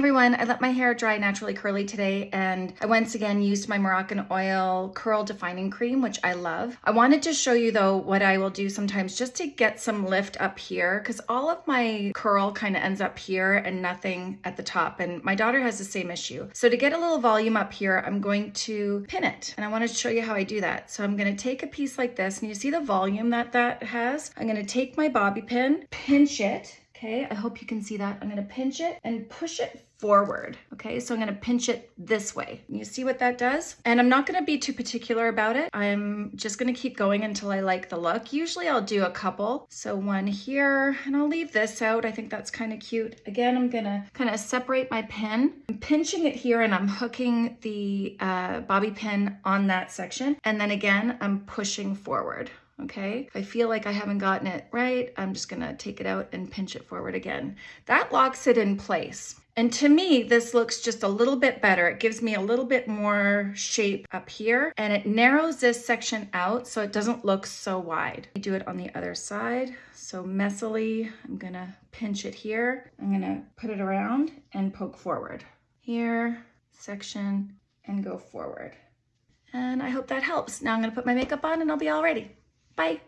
everyone, I let my hair dry naturally curly today and I once again used my Moroccanoil curl defining cream, which I love. I wanted to show you though what I will do sometimes just to get some lift up here because all of my curl kind of ends up here and nothing at the top and my daughter has the same issue. So to get a little volume up here, I'm going to pin it and I want to show you how I do that. So I'm going to take a piece like this and you see the volume that that has? I'm going to take my bobby pin, pinch it Okay, I hope you can see that. I'm gonna pinch it and push it forward. Okay, so I'm gonna pinch it this way. You see what that does? And I'm not gonna be too particular about it. I'm just gonna keep going until I like the look. Usually I'll do a couple. So one here, and I'll leave this out. I think that's kind of cute. Again, I'm gonna kind of separate my pin. I'm pinching it here and I'm hooking the uh, bobby pin on that section. And then again, I'm pushing forward okay? If I feel like I haven't gotten it right, I'm just gonna take it out and pinch it forward again. That locks it in place. And to me, this looks just a little bit better. It gives me a little bit more shape up here and it narrows this section out so it doesn't look so wide. I do it on the other side. So messily, I'm gonna pinch it here. I'm gonna put it around and poke forward. Here, section, and go forward. And I hope that helps. Now I'm gonna put my makeup on and I'll be all ready. Bye.